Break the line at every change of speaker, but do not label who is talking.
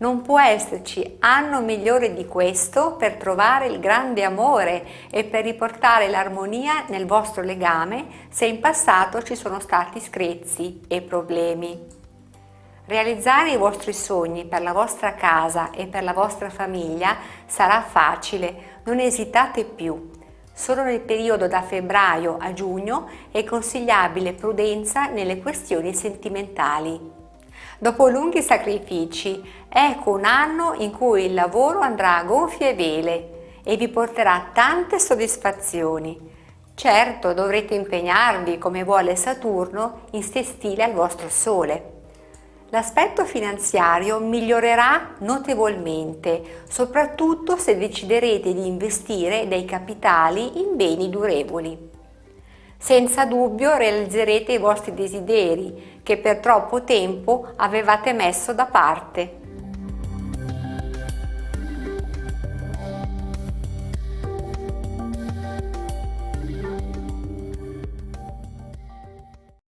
Non può esserci anno migliore di questo per trovare il grande amore e per riportare l'armonia nel vostro legame se in passato ci sono stati screzi e problemi. Realizzare i vostri sogni per la vostra casa e per la vostra famiglia sarà facile, non esitate più. Solo nel periodo da febbraio a giugno è consigliabile prudenza nelle questioni sentimentali. Dopo lunghi sacrifici, ecco un anno in cui il lavoro andrà a gonfie vele e vi porterà tante soddisfazioni. Certo, dovrete impegnarvi, come vuole Saturno, in stile al vostro Sole. L'aspetto finanziario migliorerà notevolmente, soprattutto se deciderete di investire dei capitali in beni durevoli. Senza dubbio realizzerete i vostri desideri che per troppo tempo avevate messo da parte.